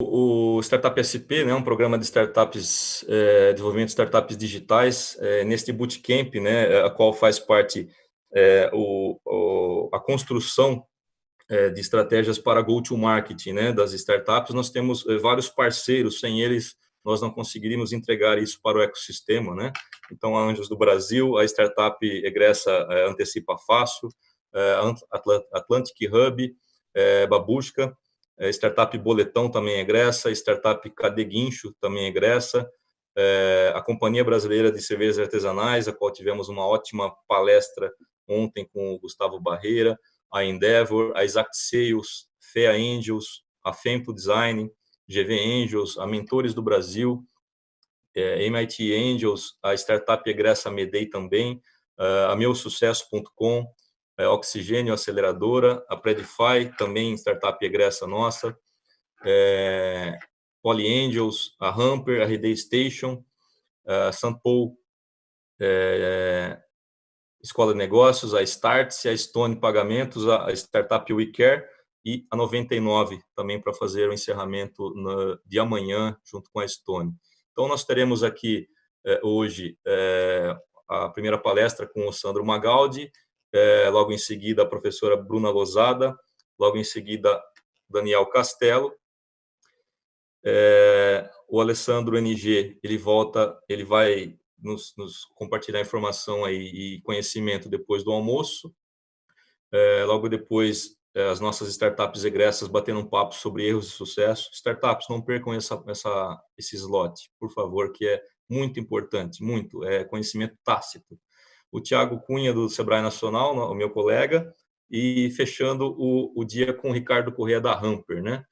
o Startup SP, né, um programa de startups, é, desenvolvimento de startups digitais, é, neste bootcamp, né, a qual faz parte é, o, o, a construção é, de estratégias para go-to-market né, das startups, nós temos é, vários parceiros, sem eles nós não conseguiríamos entregar isso para o ecossistema, né? Então, a Anjos do Brasil, a startup egressa é, Antecipa Fácil, Atlantic Hub, Babushka, startup Boletão também egressa, startup Cadeguincho também egressa, é, a Companhia Brasileira de Cervejas Artesanais, a qual tivemos uma ótima palestra ontem com o Gustavo Barreira, a Endeavor, a Exact Sales, FEA Angels, a Fempo Design, GV Angels, a Mentores do Brasil, é, MIT Angels, a startup egressa Medei também, a meusucesso.com, é, Oxigênio Aceleradora, a Predify, também startup egressa nossa, é, Poly Angels, a Hamper, a RD Station, a Paul é, Escola de Negócios, a Starts, a Stone Pagamentos, a Startup WeCare e a 99 também para fazer o encerramento no, de amanhã junto com a Stone. Então, nós teremos aqui é, hoje é, a primeira palestra com o Sandro Magaldi, é, logo em seguida a professora Bruna Lozada, logo em seguida Daniel Castelo. É, o Alessandro NG, ele volta, ele vai nos, nos, compartilhar informação aí e conhecimento depois do almoço. É, logo depois, é, as nossas startups egressas batendo um papo sobre erros e sucesso. Startups, não percam essa, essa, esse slot, por favor, que é muito importante, muito, é conhecimento tácito o Tiago Cunha, do Sebrae Nacional, o meu colega, e fechando o, o dia com o Ricardo Correia, da Hamper. Né?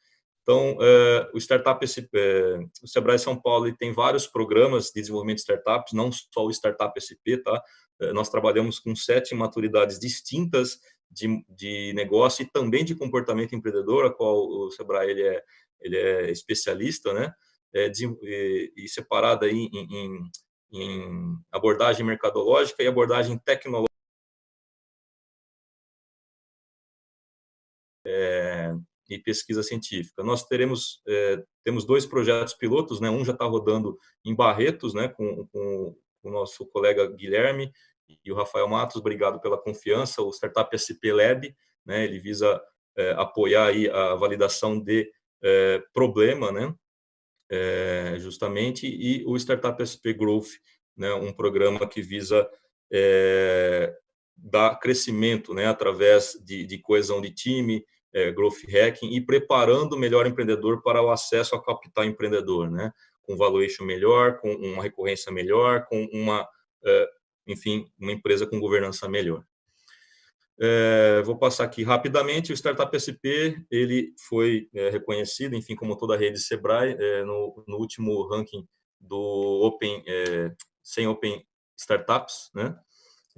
Então, é, o Startup, é, o Sebrae São Paulo tem vários programas de desenvolvimento de startups, não só o Startup SP, tá? É, nós trabalhamos com sete maturidades distintas de, de negócio e também de comportamento empreendedor, a qual o Sebrae ele é, ele é especialista, né? É, de, e, e separada em, em, em abordagem mercadológica e abordagem tecnológica. É, e pesquisa científica. Nós teremos é, temos dois projetos pilotos, né? Um já está rodando em Barretos, né? Com, com, o nosso colega Guilherme e o Rafael Matos. Obrigado pela confiança. O Startup SP Lab, né? Ele visa é, apoiar aí a validação de problema, né? É, justamente, e o Startup SP Growth, né, um programa que visa é, dar crescimento né, através de, de coesão de time, é, growth hacking e preparando o melhor empreendedor para o acesso ao capital empreendedor, né, com valuation melhor, com uma recorrência melhor, com uma, enfim, uma empresa com governança melhor. É, vou passar aqui rapidamente, o Startup SP, ele foi é, reconhecido, enfim, como toda a rede Sebrae, é, no, no, último ranking do Open, sem Open Startups, né?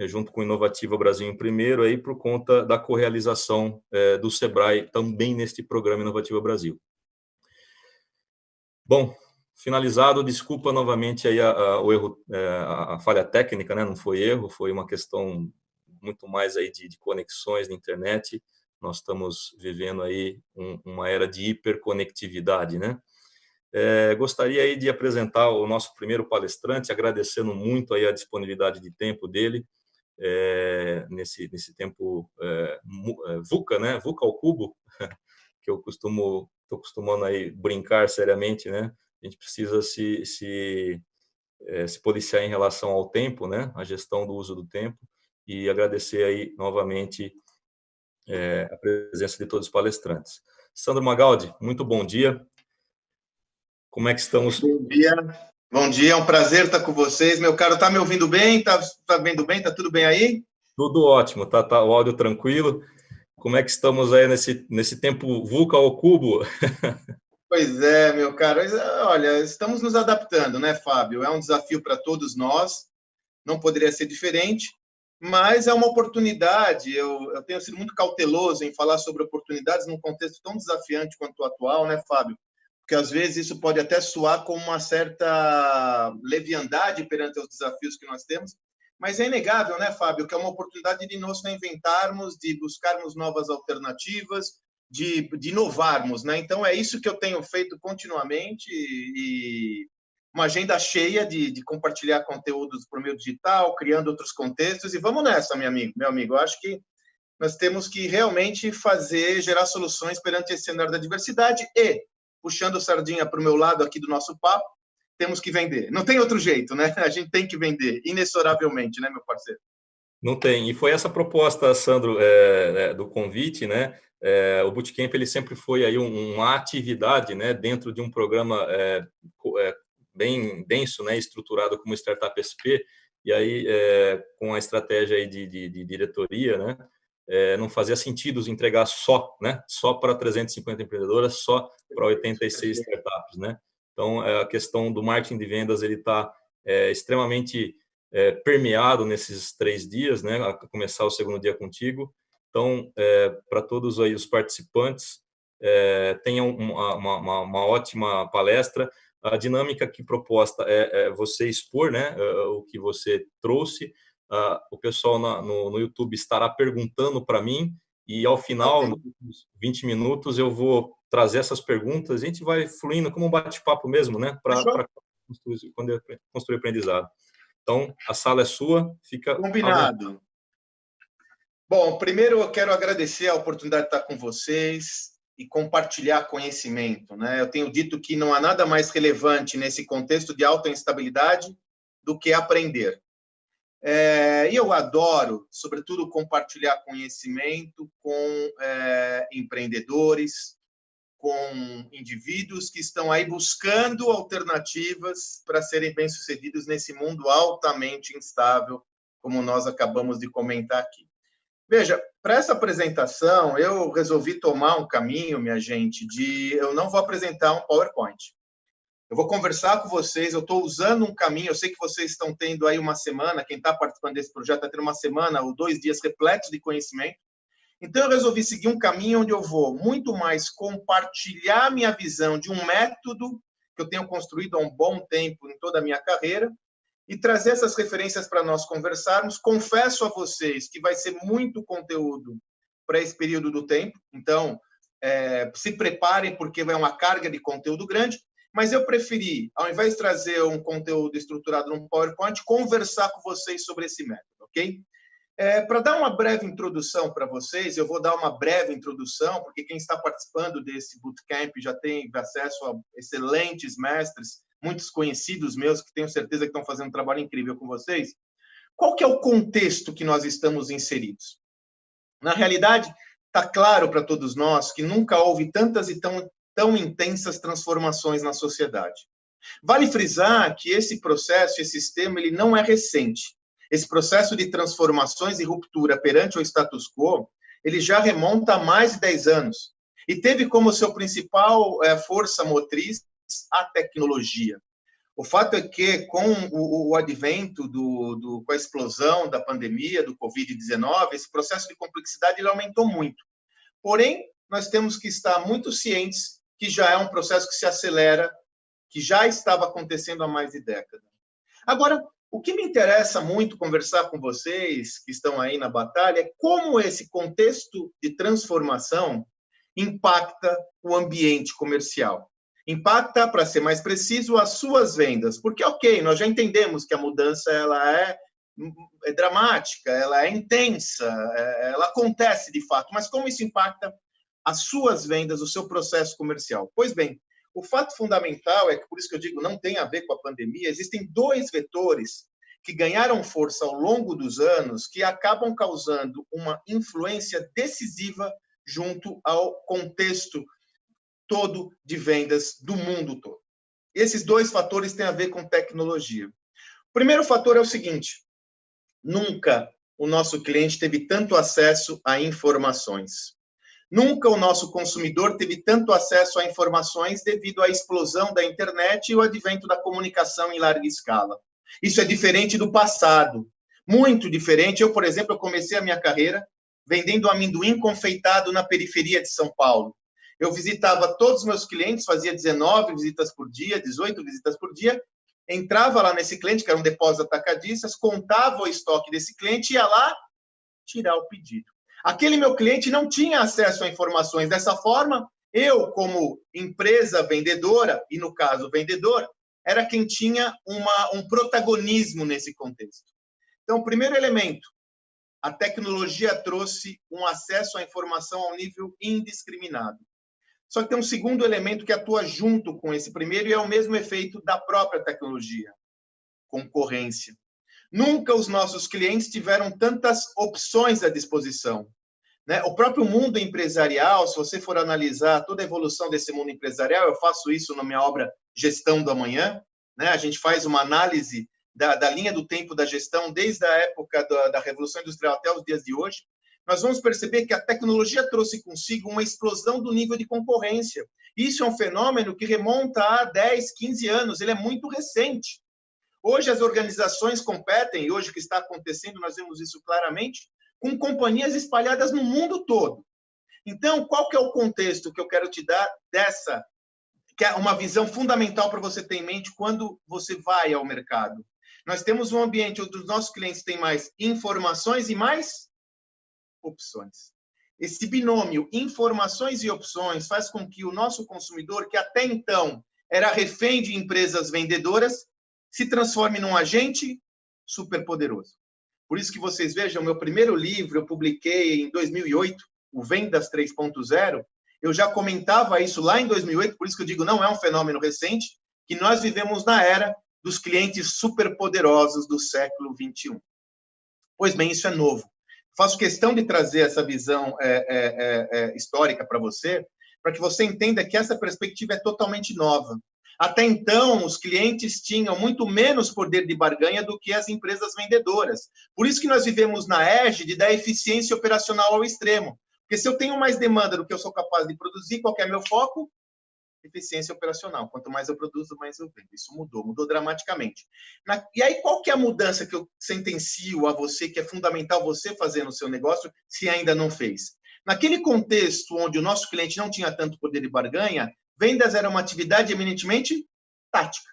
junto com Inovativa Brasil em primeiro, aí por conta da correalização do Sebrae também neste programa Inovativa Brasil. Bom, finalizado, desculpa novamente aí a, a, o erro, a, a falha técnica, né? não foi erro, foi uma questão muito mais aí de, de conexões na internet. Nós estamos vivendo aí um, uma era de hiperconectividade, né? É, gostaria aí de apresentar o nosso primeiro palestrante, agradecendo muito aí a disponibilidade de tempo dele, é, nesse, nesse tempo é, é VUCA, né? VUCA ao cubo, que eu costumo, estou costumando aí brincar seriamente, né? A gente precisa se, se, é, se policiar em relação ao tempo, né? A gestão do uso do tempo e agradecer aí novamente é, a presença de todos os palestrantes. Sandro Magaldi, muito bom dia. Como é que estamos? Bom dia. Bom dia, é um prazer estar com vocês. Meu caro, tá me ouvindo bem? Tá, tá vendo bem? Tá tudo bem aí? Tudo ótimo, tá, tá o áudio tranquilo. Como é que estamos aí nesse, nesse tempo VUCA ao cubo? Pois é, meu caro. Olha, estamos nos adaptando, né, Fábio? É um desafio para todos nós. Não poderia ser diferente mas é uma oportunidade. Eu, eu, tenho sido muito cauteloso em falar sobre oportunidades num contexto tão desafiante quanto o atual, né, Fábio? Porque às vezes isso pode até soar como uma certa leviandade perante os desafios que nós temos, mas é inegável, né, Fábio, que é uma oportunidade de nos reinventarmos, de buscarmos novas alternativas, de, de inovarmos, né? Então é isso que eu tenho feito continuamente e uma agenda cheia de, de compartilhar conteúdos por meio digital, criando outros contextos e vamos nessa, meu amigo, meu amigo. Eu acho que nós temos que realmente fazer, gerar soluções perante esse cenário da diversidade e, puxando sardinha para o meu lado aqui do nosso papo, temos que vender. Não tem outro jeito, né? A gente tem que vender, inexoravelmente, né, meu parceiro? Não tem. E foi essa proposta, Sandro, é, é, do convite, né? É, o Bootcamp ele sempre foi aí uma atividade, né, dentro de um programa é, é, bem denso, né, estruturado como Startup SP. E aí, é, com a estratégia aí de, de, de diretoria, né, não fazia sentido entregar só, né, só para 350 empreendedoras, só para 86 startups, né. Então, a questão do marketing de vendas ele está extremamente é, permeado nesses três dias, né, a começar o segundo dia contigo. Então, é, para todos aí os participantes, é, tenham uma, uma, uma, ótima palestra. A dinâmica que proposta é, é você expor né, é, o que você trouxe. Uh, o pessoal na, no, no YouTube estará perguntando para mim e ao final, nos 20 minutos, eu vou trazer essas perguntas. A gente vai fluindo como um bate-papo mesmo, né? Para construir, construir aprendizado. Então, a sala é sua, fica... Combinado. Bom, primeiro eu quero agradecer a oportunidade de estar com vocês e compartilhar conhecimento. Né? Eu tenho dito que não há nada mais relevante nesse contexto de alta instabilidade do que aprender. É, eu adoro, sobretudo, compartilhar conhecimento com é, empreendedores, com indivíduos que estão aí buscando alternativas para serem bem-sucedidos nesse mundo altamente instável, como nós acabamos de comentar aqui. Veja, para essa apresentação, eu resolvi tomar um caminho, minha gente, de eu não vou apresentar um PowerPoint. Eu vou conversar com vocês, eu estou usando um caminho, eu sei que vocês estão tendo aí uma semana, quem está participando desse projeto está tendo uma semana ou dois dias repletos de conhecimento, então, eu resolvi seguir um caminho onde eu vou muito mais compartilhar minha visão de um método que eu tenho construído há um bom tempo em toda a minha carreira e trazer essas referências para nós conversarmos. Confesso a vocês que vai ser muito conteúdo para esse período do tempo, então é, se preparem, porque vai uma carga de conteúdo grande. Mas eu preferi, ao invés de trazer um conteúdo estruturado num PowerPoint, conversar com vocês sobre esse método, ok? É, para dar uma breve introdução para vocês, eu vou dar uma breve introdução, porque quem está participando desse bootcamp já tem acesso a excelentes mestres, muitos conhecidos meus, que tenho certeza que estão fazendo um trabalho incrível com vocês. Qual que é o contexto que nós estamos inseridos? Na realidade, está claro para todos nós que nunca houve tantas e tão, tão intensas transformações na sociedade. Vale frisar que esse processo, esse sistema, ele não é recente esse processo de transformações e ruptura perante o status quo, ele já remonta a mais de 10 anos e teve como seu principal é, força motriz a tecnologia. O fato é que, com o, o advento, do, do, com a explosão da pandemia, do Covid-19, esse processo de complexidade ele aumentou muito. Porém, nós temos que estar muito cientes que já é um processo que se acelera, que já estava acontecendo há mais de décadas. Agora, o que me interessa muito conversar com vocês que estão aí na batalha é como esse contexto de transformação impacta o ambiente comercial. Impacta, para ser mais preciso, as suas vendas. Porque, ok, nós já entendemos que a mudança ela é, é dramática, ela é intensa, é, ela acontece de fato, mas como isso impacta as suas vendas, o seu processo comercial? Pois bem, o fato fundamental é que, por isso que eu digo, não tem a ver com a pandemia, existem dois vetores que ganharam força ao longo dos anos que acabam causando uma influência decisiva junto ao contexto todo de vendas do mundo todo. Esses dois fatores têm a ver com tecnologia. O primeiro fator é o seguinte: nunca o nosso cliente teve tanto acesso a informações. Nunca o nosso consumidor teve tanto acesso a informações devido à explosão da internet e o advento da comunicação em larga escala. Isso é diferente do passado, muito diferente. Eu, por exemplo, comecei a minha carreira vendendo amendoim confeitado na periferia de São Paulo. Eu visitava todos os meus clientes, fazia 19 visitas por dia, 18 visitas por dia, entrava lá nesse cliente, que era um depósito atacadistas, contava o estoque desse cliente ia lá tirar o pedido. Aquele meu cliente não tinha acesso a informações. Dessa forma, eu, como empresa vendedora, e no caso vendedor, era quem tinha uma, um protagonismo nesse contexto. Então, primeiro elemento, a tecnologia trouxe um acesso à informação ao nível indiscriminado. Só que tem um segundo elemento que atua junto com esse primeiro e é o mesmo efeito da própria tecnologia: concorrência. Nunca os nossos clientes tiveram tantas opções à disposição. Né? O próprio mundo empresarial, se você for analisar toda a evolução desse mundo empresarial, eu faço isso na minha obra Gestão do Amanhã, né? a gente faz uma análise da, da linha do tempo da gestão desde a época da, da Revolução Industrial até os dias de hoje, nós vamos perceber que a tecnologia trouxe consigo uma explosão do nível de concorrência. Isso é um fenômeno que remonta a 10, 15 anos, ele é muito recente. Hoje as organizações competem, e hoje o que está acontecendo, nós vemos isso claramente, com companhias espalhadas no mundo todo. Então, qual que é o contexto que eu quero te dar dessa, que é uma visão fundamental para você ter em mente quando você vai ao mercado? Nós temos um ambiente onde os nossos clientes têm mais informações e mais opções. Esse binômio informações e opções faz com que o nosso consumidor, que até então era refém de empresas vendedoras, se transforme num agente superpoderoso. Por isso que vocês vejam, meu primeiro livro eu publiquei em 2008, o Vendas 3.0, eu já comentava isso lá em 2008, por isso que eu digo, não é um fenômeno recente, que nós vivemos na era dos clientes superpoderosos do século 21. Pois bem, isso é novo. Faço questão de trazer essa visão é, é, é, é histórica para você, para que você entenda que essa perspectiva é totalmente nova. Até então, os clientes tinham muito menos poder de barganha do que as empresas vendedoras. Por isso que nós vivemos na égide da eficiência operacional ao extremo. Porque se eu tenho mais demanda do que eu sou capaz de produzir, qual é meu foco? Eficiência operacional. Quanto mais eu produzo, mais eu vendo. Isso mudou, mudou dramaticamente. Na... E aí, qual que é a mudança que eu sentencio a você, que é fundamental você fazer no seu negócio, se ainda não fez? Naquele contexto onde o nosso cliente não tinha tanto poder de barganha, vendas era uma atividade eminentemente tática.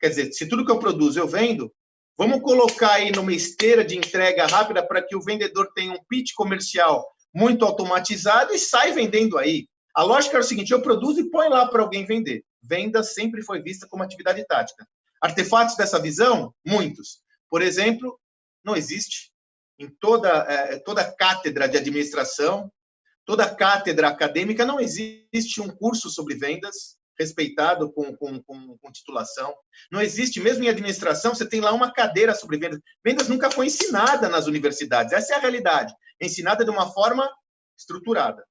Quer dizer, se tudo que eu produzo eu vendo, vamos colocar aí numa esteira de entrega rápida para que o vendedor tenha um pitch comercial muito automatizado e sai vendendo aí. A lógica era o seguinte: eu produzo e põe lá para alguém vender. Venda sempre foi vista como atividade tática. Artefatos dessa visão? Muitos. Por exemplo, não existe em toda, é, toda cátedra de administração, toda cátedra acadêmica, não existe um curso sobre vendas respeitado com, com, com, com, titulação. Não existe, mesmo em administração, você tem lá uma cadeira sobre vendas. Vendas nunca foi ensinada nas universidades, essa é a realidade. ensinada de uma forma estruturada.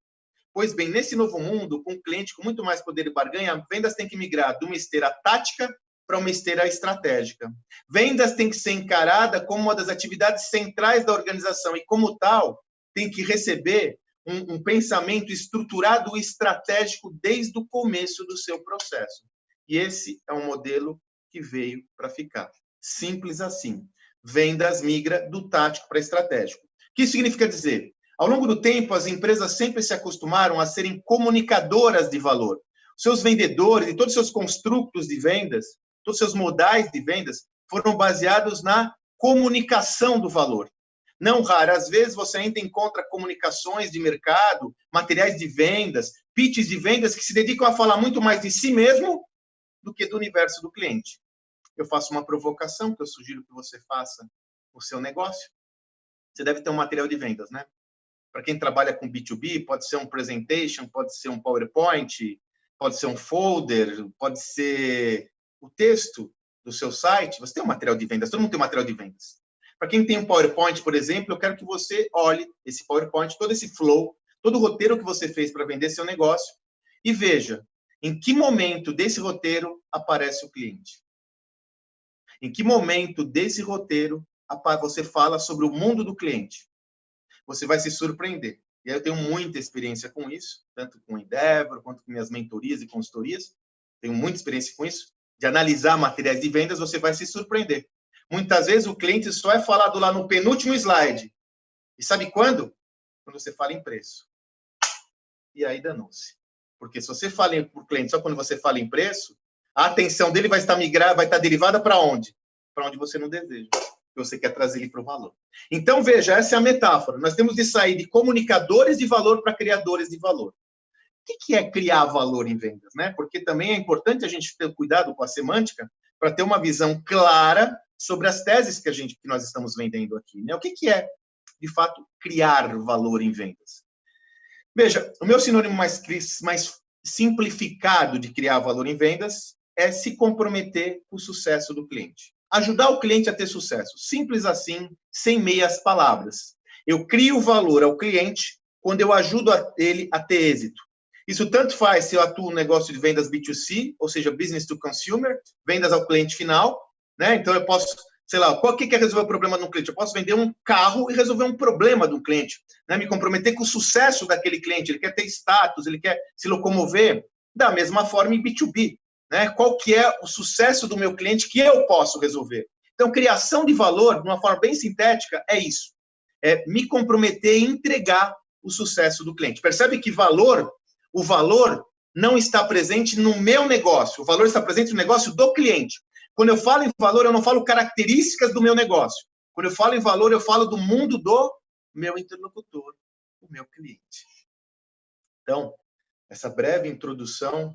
Pois bem, nesse novo mundo, com um cliente com muito mais poder de barganha, vendas tem que migrar de uma esteira tática para uma esteira estratégica. Vendas tem que ser encarada como uma das atividades centrais da organização e, como tal, tem que receber um, um pensamento estruturado e estratégico desde o começo do seu processo. E esse é um modelo que veio para ficar. Simples assim. Vendas migra do tático para estratégico. O que significa dizer? Ao longo do tempo, as empresas sempre se acostumaram a serem comunicadoras de valor. Seus vendedores e todos os seus construtos de vendas, todos os seus modais de vendas foram baseados na comunicação do valor. Não raras vezes você ainda encontra comunicações de mercado, materiais de vendas, pitches de vendas que se dedicam a falar muito mais de si mesmo do que do universo do cliente. Eu faço uma provocação que eu sugiro que você faça o seu negócio. Você deve ter um material de vendas, né? Para quem trabalha com B2B, pode ser um presentation, pode ser um PowerPoint, pode ser um folder, pode ser o texto do seu site. Você tem um material de vendas, todo mundo tem um material de vendas. Para quem tem um PowerPoint, por exemplo, eu quero que você olhe esse PowerPoint, todo esse flow, todo o roteiro que você fez para vender seu negócio e veja em que momento desse roteiro aparece o cliente. Em que momento desse roteiro você fala sobre o mundo do cliente. Você vai se surpreender. E eu tenho muita experiência com isso, tanto com Endeavor, quanto com minhas mentorias e consultorias. Tenho muita experiência com isso. De analisar materiais de vendas, você vai se surpreender. Muitas vezes o cliente só é falado lá no penúltimo slide. E sabe quando? Quando você fala em preço. E aí danou-se. Porque se você fala para o cliente só quando você fala em preço, a atenção dele vai estar migrada, vai estar derivada para onde? Para onde você não deseja. Que você quer trazer ele para o valor. Então, veja, essa é a metáfora. Nós temos de sair de comunicadores de valor para criadores de valor. O que é criar valor em vendas? Né? Porque também é importante a gente ter cuidado com a semântica para ter uma visão clara sobre as teses que a gente que nós estamos vendendo aqui. Né? O que, é, de fato, criar valor em vendas? Veja, o meu sinônimo mais, mais simplificado de criar valor em vendas é se comprometer com o sucesso do cliente. Ajudar o cliente a ter sucesso. Simples assim, sem meias palavras. Eu crio valor ao cliente quando eu ajudo ele a ter êxito. Isso tanto faz se eu atuo no negócio de vendas B2C, ou seja, business to consumer, vendas ao cliente final, né? Então eu posso, sei lá, qual que quer resolver o problema de um cliente? Eu posso vender um carro e resolver um problema de um cliente, né? Me comprometer com o sucesso daquele cliente, ele quer ter status, ele quer se locomover, da mesma forma em B2B, né? Qual que é o sucesso do meu cliente que eu posso resolver? Então, criação de valor, de uma forma bem sintética, é isso. É me comprometer e entregar o sucesso do cliente. Percebe que valor o valor não está presente no meu negócio, o valor está presente no negócio do cliente. Quando eu falo em valor, eu não falo características do meu negócio. Quando eu falo em valor, eu falo do mundo do meu interlocutor, o meu cliente. Então, essa breve introdução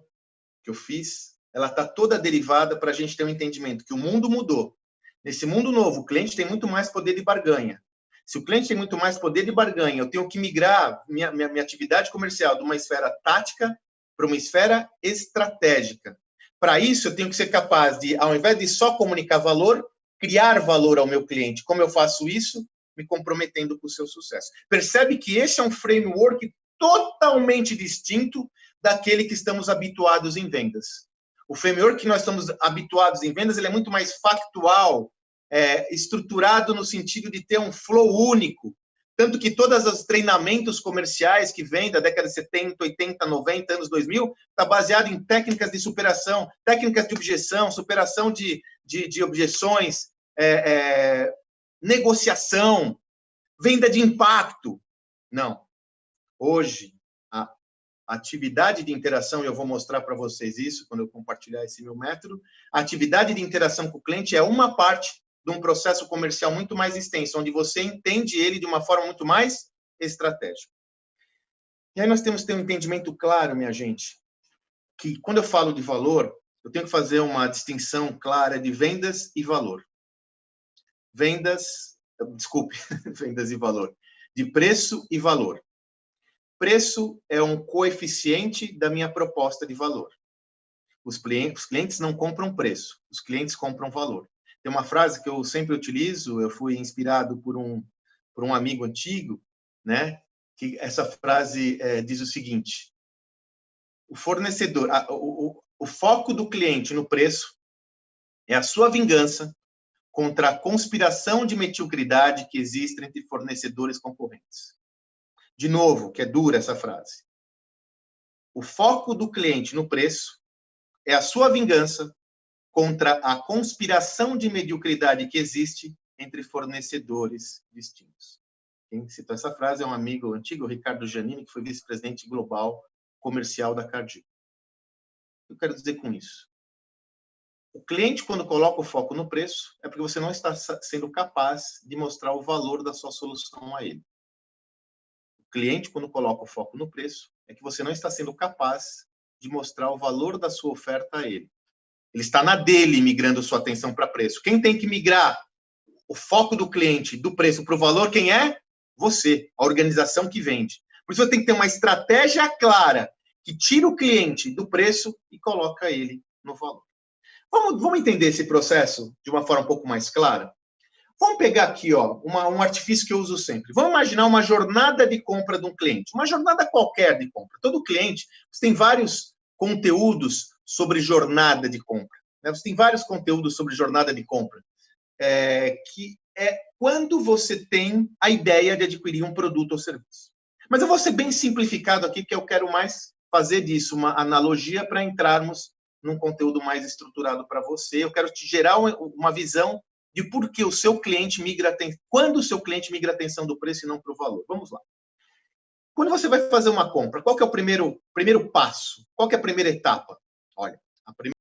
que eu fiz, ela está toda derivada para a gente ter um entendimento que o mundo mudou. Nesse mundo novo, o cliente tem muito mais poder de barganha. Se o cliente tem muito mais poder de barganha, eu tenho que migrar minha, minha, minha atividade comercial de uma esfera tática para uma esfera estratégica. Para isso, eu tenho que ser capaz de, ao invés de só comunicar valor, criar valor ao meu cliente. Como eu faço isso? Me comprometendo com o seu sucesso. Percebe que esse é um framework totalmente distinto daquele que estamos habituados em vendas. O framework que nós estamos habituados em vendas ele é muito mais factual, é, estruturado no sentido de ter um flow único. Tanto que todos os treinamentos comerciais que vêm da década de 70, 80, 90, anos 2000, está baseado em técnicas de superação, técnicas de objeção, superação de, de, de objeções, é, é, negociação, venda de impacto. Não. Hoje, atividade de interação, e eu vou mostrar para vocês isso quando eu compartilhar esse meu método, a atividade de interação com o cliente é uma parte de um processo comercial muito mais extenso, onde você entende ele de uma forma muito mais estratégica. E aí nós temos que ter um entendimento claro, minha gente, que quando eu falo de valor, eu tenho que fazer uma distinção clara de vendas e valor. Vendas, desculpe, vendas e valor. De preço e valor. Preço é um coeficiente da minha proposta de valor. Os clientes, não compram preço, os clientes compram valor. Tem uma frase que eu sempre utilizo, eu fui inspirado por um, por um amigo antigo, né? que essa frase é, diz o seguinte, o fornecedor, a, o, o foco do cliente no preço é a sua vingança contra a conspiração de mediocridade que existe entre fornecedores concorrentes. De novo, que é dura essa frase. O foco do cliente no preço é a sua vingança contra a conspiração de mediocridade que existe entre fornecedores distintos. Quem citou essa frase é um amigo antigo, Ricardo Giannini, que foi vice-presidente global comercial da que eu quero dizer com isso? O cliente, quando coloca o foco no preço, é porque você não está sendo capaz de mostrar o valor da sua solução a ele. Cliente, quando coloca o foco no preço, é que você não está sendo capaz de mostrar o valor da sua oferta a ele. Ele está na dele migrando sua atenção para preço. Quem tem que migrar o foco do cliente do preço para o valor, quem é? Você, a organização que vende. Por isso você tem que ter uma estratégia clara que tira o cliente do preço e coloca ele no valor. Vamos, vamos entender esse processo de uma forma um pouco mais clara? Vamos pegar aqui ó, uma, um artifício que eu uso sempre. Vamos imaginar uma jornada de compra de um cliente, uma jornada qualquer de compra. Todo cliente tem vários conteúdos sobre jornada de compra. Né? Você tem vários conteúdos sobre jornada de compra, é, que é quando você tem a ideia de adquirir um produto ou serviço. Mas eu vou ser bem simplificado aqui, que eu quero mais fazer disso uma analogia para entrarmos num conteúdo mais estruturado para você. Eu quero te gerar uma visão de por que o seu cliente migra quando o seu cliente migra a atenção do preço e não para o valor. Vamos lá. Quando você vai fazer uma compra, qual é o primeiro, primeiro passo? Qual é a primeira etapa? Olha, a primeira